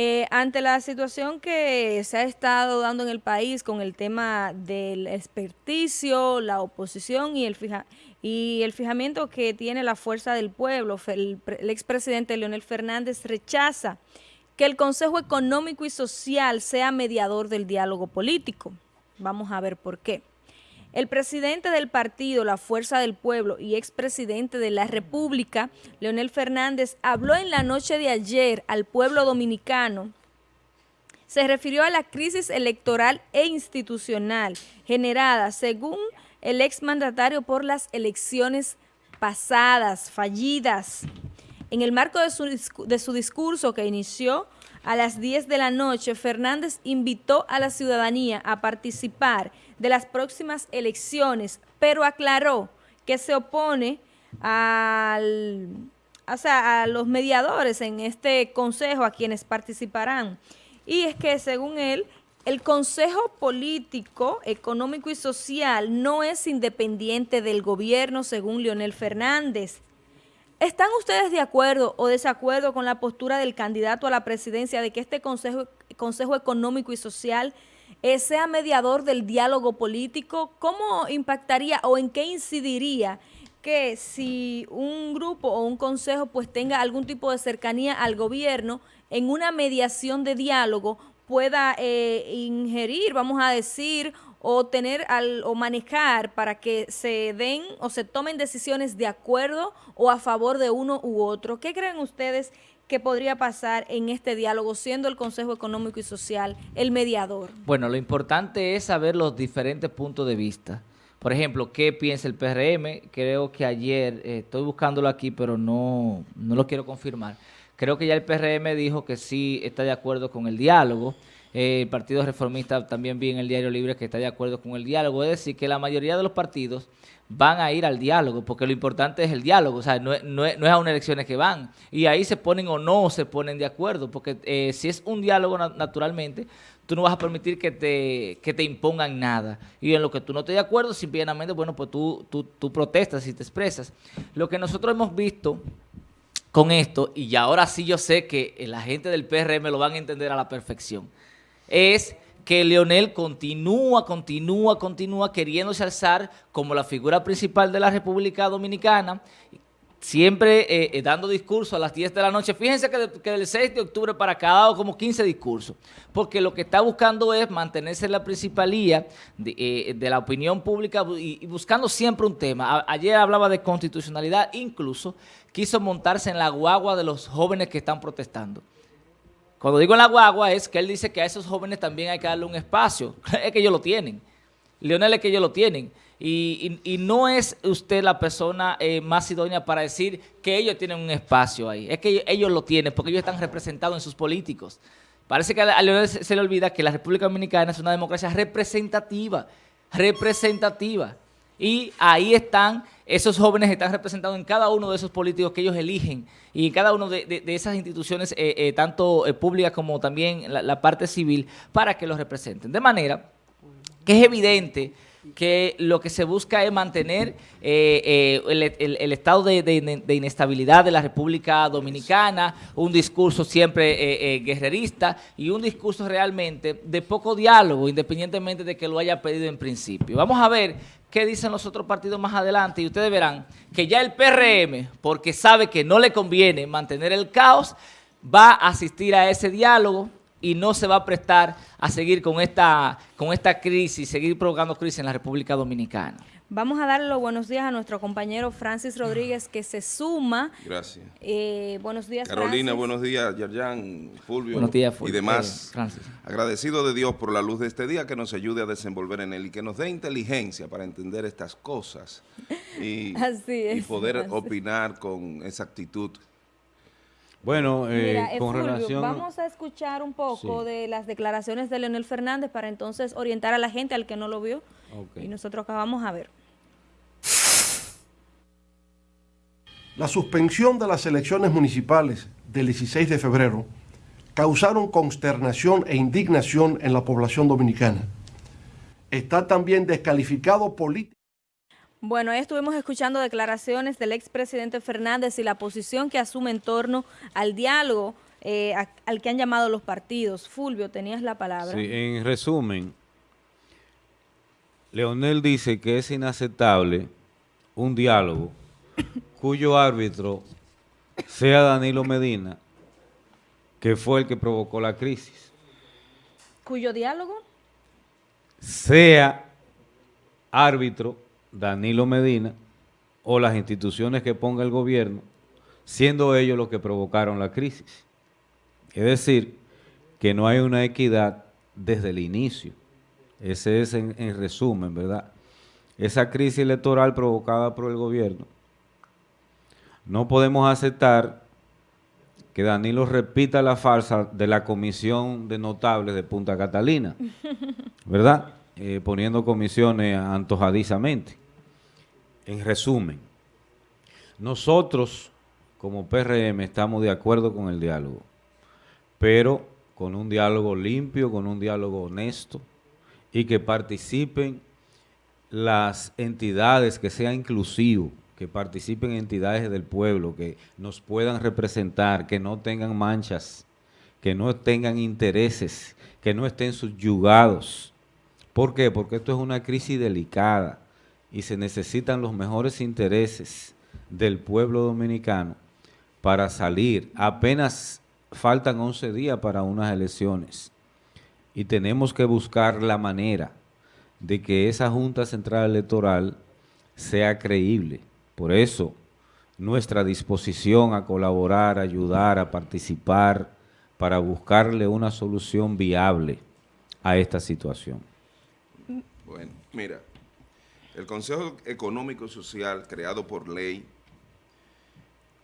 Eh, ante la situación que se ha estado dando en el país con el tema del experticio, la oposición y el, fija, y el fijamiento que tiene la fuerza del pueblo, el, el expresidente Leonel Fernández rechaza que el Consejo Económico y Social sea mediador del diálogo político. Vamos a ver por qué. El presidente del partido La Fuerza del Pueblo y expresidente de la República, Leonel Fernández, habló en la noche de ayer al pueblo dominicano. Se refirió a la crisis electoral e institucional generada, según el exmandatario, por las elecciones pasadas, fallidas. En el marco de su, de su discurso que inició a las 10 de la noche, Fernández invitó a la ciudadanía a participar de las próximas elecciones, pero aclaró que se opone al, a los mediadores en este consejo, a quienes participarán. Y es que, según él, el Consejo Político, Económico y Social no es independiente del gobierno, según Leonel Fernández. ¿Están ustedes de acuerdo o desacuerdo con la postura del candidato a la presidencia de que este Consejo, Consejo Económico y Social sea mediador del diálogo político? ¿Cómo impactaría o en qué incidiría que si un grupo o un consejo pues tenga algún tipo de cercanía al gobierno en una mediación de diálogo pueda eh, ingerir, vamos a decir, o tener al, o manejar para que se den o se tomen decisiones de acuerdo o a favor de uno u otro. ¿Qué creen ustedes que podría pasar en este diálogo, siendo el Consejo Económico y Social el mediador? Bueno, lo importante es saber los diferentes puntos de vista. Por ejemplo, ¿qué piensa el PRM? Creo que ayer, eh, estoy buscándolo aquí, pero no, no lo quiero confirmar. Creo que ya el PRM dijo que sí está de acuerdo con el diálogo. Eh, el Partido Reformista también vi en el Diario Libre que está de acuerdo con el diálogo. Es decir, que la mayoría de los partidos van a ir al diálogo, porque lo importante es el diálogo, o sea, no, es a unas elecciones que van. Y ahí se ponen o no se ponen de acuerdo, porque eh, si es un diálogo naturalmente, tú no vas a permitir que te, que te impongan nada. Y en lo que tú no estés de acuerdo, simplemente, bueno, pues tú, tú, tú protestas y te expresas. Lo que nosotros hemos visto con esto, y ahora sí yo sé que la gente del PRM lo van a entender a la perfección, es que Leonel continúa, continúa, continúa queriéndose alzar como la figura principal de la República Dominicana, siempre eh, eh, dando discursos a las 10 de la noche. Fíjense que, del 6 de octubre para acá ha dado como 15 discursos, porque lo que está buscando es mantenerse en la principalía de, eh, la opinión pública y, y, buscando siempre un tema. ayer hablaba de constitucionalidad, incluso quiso montarse en la guagua de los jóvenes que están protestando. Cuando digo en la guagua es que él dice que a esos jóvenes también hay que darle un espacio. es que ellos lo tienen. Leonel es que ellos lo tienen. Y, no es usted la persona eh, más idónea para decir que ellos tienen un espacio ahí. Es que ellos, lo tienen porque ellos están representados en sus políticos. Parece que a Leonel se, se le olvida que la República Dominicana es una democracia representativa. Representativa. Y ahí están, esos jóvenes están representados en cada uno de esos políticos que ellos eligen y en cada una de, esas instituciones, eh, eh, tanto eh, públicas como también la, parte civil, para que los representen. De manera que es evidente que lo que se busca es mantener el, estado de, inestabilidad de la República Dominicana, un discurso siempre guerrerista y un discurso realmente de poco diálogo, independientemente de que lo haya pedido en principio. Vamos a ver qué dicen los otros partidos más adelante y ustedes verán que ya el PRM, porque sabe que no le conviene mantener el caos, va a asistir a ese diálogo y no se va a prestar a seguir con esta, con esta crisis, seguir provocando crisis en la República Dominicana. Vamos a darle los buenos días a nuestro compañero Francis Rodríguez que se suma. Gracias. Eh, buenos días, Carolina, buenos días, Yerjan, Fulvio, buenos días, Fulvio. y demás. Eh, Francis. Agradecido de Dios por la luz de este día que nos ayude a desenvolver en él y que nos dé inteligencia para entender estas cosas y, poder opinar con exactitud. Bueno, eh, con relación... Vamos a escuchar un poco de las declaraciones de Leonel Fernández para entonces orientar a la gente al que no lo vio. Y nosotros acabamos a ver. La suspensión de las elecciones municipales del 16 de febrero causaron consternación e indignación en la población dominicana. Está también descalificado políticamente. Bueno, ahí estuvimos escuchando declaraciones del expresidente Fernández y la posición que asume en torno al diálogo eh, al que han llamado los partidos. Fulvio, tenías la palabra. Sí, en resumen, Leonel dice que es inaceptable un diálogo cuyo árbitro sea Danilo Medina, que fue el que provocó la crisis. ¿Cuyo diálogo? Sea árbitro Danilo Medina o las instituciones que ponga el gobierno, siendo ellos los que provocaron la crisis. Es decir, que no hay una equidad desde el inicio. Ese es en, resumen, ¿verdad? Esa crisis electoral provocada por el gobierno. No podemos aceptar que Danilo repita la farsa de la comisión de notables de Punta Catalina, ¿verdad? Eh, poniendo comisiones antojadizamente. En resumen, nosotros como PRM estamos de acuerdo con el diálogo, pero con un diálogo limpio, con un diálogo honesto y que participen las entidades, que sea inclusivo, que participen entidades del pueblo, que nos puedan representar, que no tengan manchas, que no tengan intereses, que no estén subyugados ¿Por qué? Porque esto es una crisis delicada y se necesitan los mejores intereses del pueblo dominicano para salir. Apenas faltan 11 días para unas elecciones y tenemos que buscar la manera de que esa Junta Central Electoral sea creíble. Por eso, nuestra disposición a colaborar, a ayudar, a participar, para buscarle una solución viable a esta situación. Bueno, mira, el Consejo Económico y Social, creado por ley,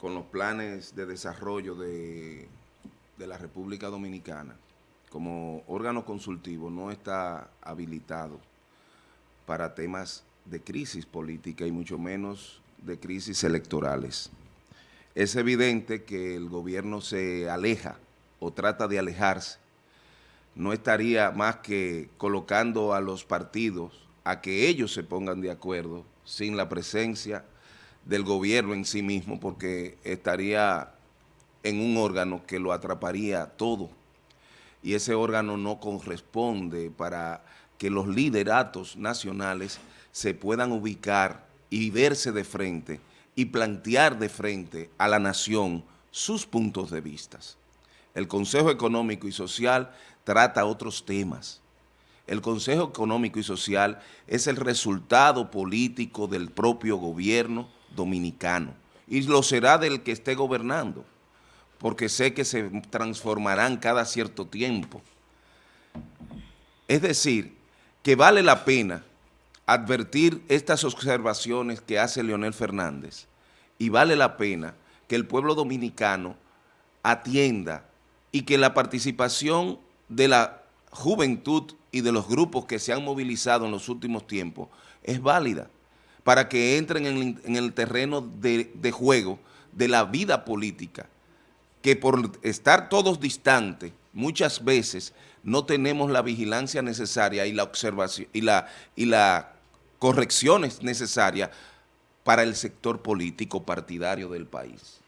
con los planes de desarrollo de, la República Dominicana, como órgano consultivo, no está habilitado para temas de crisis política y mucho menos de crisis electorales. Es evidente que el gobierno se aleja o trata de alejarse no estaría más que colocando a los partidos a que ellos se pongan de acuerdo sin la presencia del gobierno en sí mismo, porque estaría en un órgano que lo atraparía todo. Y ese órgano no corresponde para que los lideratos nacionales se puedan ubicar y verse de frente y plantear de frente a la nación sus puntos de vista. El Consejo Económico y Social trata otros temas. El Consejo Económico y Social es el resultado político del propio gobierno dominicano y lo será del que esté gobernando, porque sé que se transformarán cada cierto tiempo. Es decir, que vale la pena advertir estas observaciones que hace Leonel Fernández y vale la pena que el pueblo dominicano atienda y que la participación de la juventud y de los grupos que se han movilizado en los últimos tiempos es válida para que entren en, el terreno de, de, juego de la vida política, que por estar todos distantes, muchas veces no tenemos la vigilancia necesaria y la observación y la, y la correcciones necesarias para el sector político partidario del país.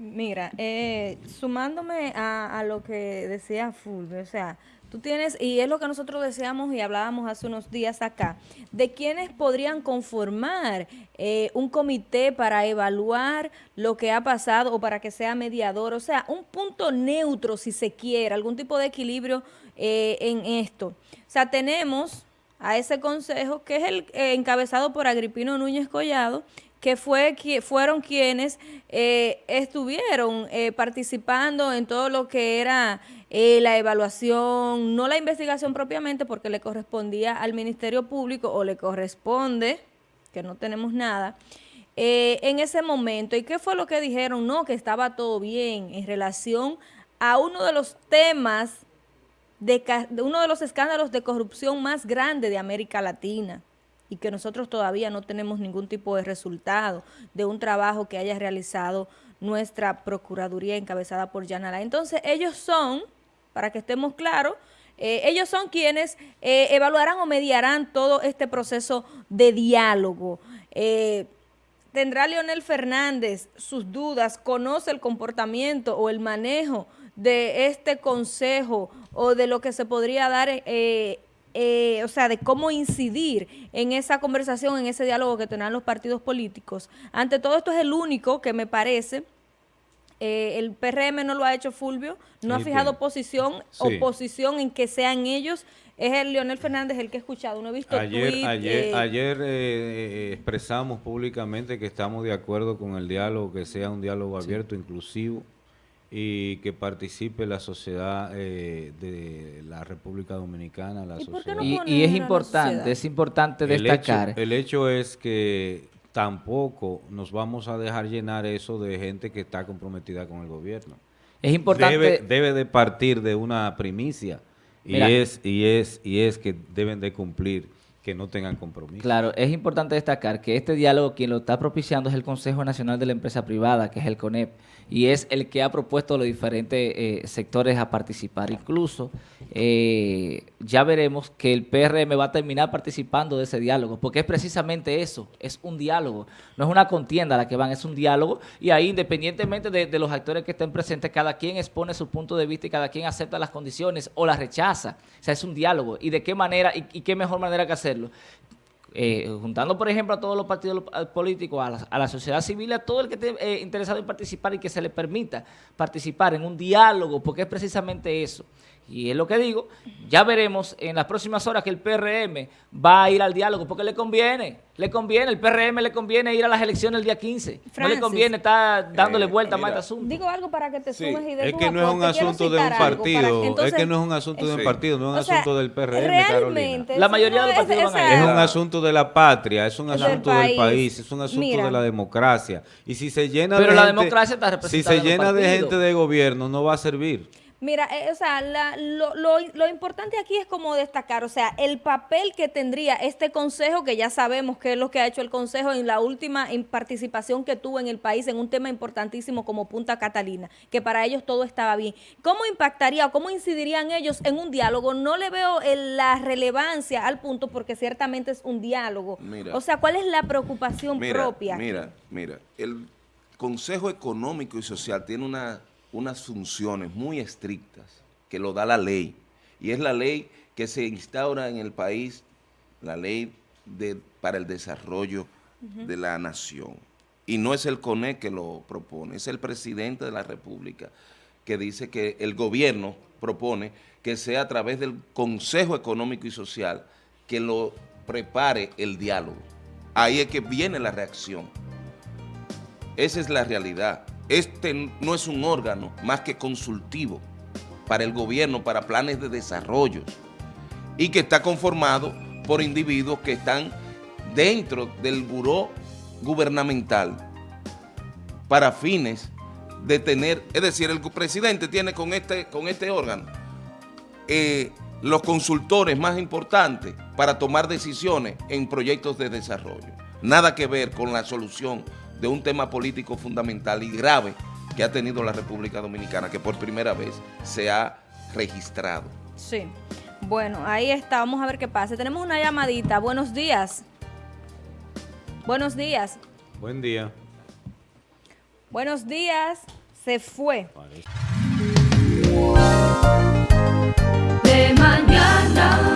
Mira, eh, sumándome a, lo que decía Fulvio, o sea, tú tienes, y es lo que nosotros deseamos y hablábamos hace unos días acá, de quienes podrían conformar eh, un comité para evaluar lo que ha pasado o para que sea mediador, o sea, un punto neutro si se quiere, algún tipo de equilibrio eh, en esto. O sea, tenemos a ese consejo que es el encabezado por Agripino Núñez Collado, que, fue, que fueron quienes eh, estuvieron eh, participando en todo lo que era eh, la evaluación, no la investigación propiamente porque le correspondía al Ministerio Público o le corresponde, que no tenemos nada, en ese momento. ¿Y qué fue lo que dijeron? No, que estaba todo bien en relación a uno de los temas, de, de uno de los escándalos de corrupción más grandes de América Latina y que nosotros todavía no tenemos ningún tipo de resultado de un trabajo que haya realizado nuestra Procuraduría encabezada por Yanala. Entonces ellos son, para que estemos claros, eh, ellos son quienes eh, evaluarán o mediarán todo este proceso de diálogo. Eh, ¿tendrá Leonel Fernández sus dudas, conoce el comportamiento o el manejo de este consejo o de lo que se podría dar, eh, eh, o sea, de cómo incidir en esa conversación, en ese diálogo que tendrán los partidos políticos? Ante todo esto es el único que me parece eh, el PRM no lo ha hecho Fulvio, no ha fijado posición oposición en que sean ellos. Es el Leonel Fernández el que he escuchado, no he visto Ayer, ayer, eh, ayer eh, expresamos públicamente que estamos de acuerdo con el diálogo, que sea un diálogo abierto, inclusivo y que participe la sociedad de la República Dominicana, la ¿Y, es importante, es importante destacar. el hecho es que tampoco nos vamos a dejar llenar eso de gente que está comprometida con el gobierno. Es importante... Debe, de partir de una primicia y es, y, es, y es que deben de cumplir que no tengan compromiso. Claro, es importante destacar que este diálogo quien lo está propiciando es el Consejo Nacional de la Empresa Privada, que es el CONEP, y es el que ha propuesto a los diferentes eh, sectores a participar. Incluso eh, ya veremos que el PRM va a terminar participando de ese diálogo, porque es precisamente eso, es un diálogo, no es una contienda a la que van, es un diálogo, y ahí independientemente de, los actores que estén presentes, cada quien expone su punto de vista y cada quien acepta las condiciones o las rechaza. O sea, es un diálogo. ¿Y de qué manera y, y qué mejor manera que Eh, juntando, por ejemplo, a todos los partidos políticos, a la, sociedad civil, a todo el que esté eh, interesado en participar y que se le permita participar en un diálogo, porque es precisamente eso. Y es lo que digo, ya veremos en las próximas horas que el PRM va a ir al diálogo, porque le conviene, le conviene, el PRM le conviene ir a las elecciones el día 15. no le conviene estar dándole eh, vuelta a más este asunto. Digo algo para que te sumes y Es que no es un asunto de un partido, es que no es un asunto de un partido, no es un asunto del PRM, realmente, La mayoría de los partidos van a ir. Es un asunto de la patria, es un asunto del país, es un asunto de la democracia. Y si se llena Pero la democracia está representada Si se llena de gente de gobierno, no va a servir. Mira, eh, o sea, lo, lo, importante aquí es como destacar, o sea, el papel que tendría este consejo, que ya sabemos que es lo que ha hecho el consejo en la última participación que tuvo en el país en un tema importantísimo como Punta Catalina, que para ellos todo estaba bien. ¿Cómo impactaría o cómo incidirían ellos en un diálogo? No le veo la relevancia al punto porque ciertamente es un diálogo. o sea, ¿cuál es la preocupación propia? Mira, mira, el Consejo Económico y Social tiene una unas funciones muy estrictas que lo da la ley. Y es la ley que se instaura en el país, la ley de, para el desarrollo de la nación. Y no es el CONE que lo propone, es el presidente de la República que dice que el gobierno propone que sea a través del Consejo Económico y Social que lo prepare el diálogo. Ahí es que viene la reacción. Esa es la realidad. Este no es un órgano más que consultivo para el gobierno, para planes de desarrollo y que está conformado por individuos que están dentro del buró gubernamental para fines de tener, es decir, el presidente tiene con este, con este órgano eh, los consultores más importantes para tomar decisiones en proyectos de desarrollo. Nada que ver con la solución de un tema político fundamental y grave que ha tenido la República Dominicana, que por primera vez se ha registrado. Sí. Bueno, ahí está. Vamos a ver qué pasa. Tenemos una llamadita. Buenos días. Buenos días. Buen día. Buenos días. Se fue. De mañana.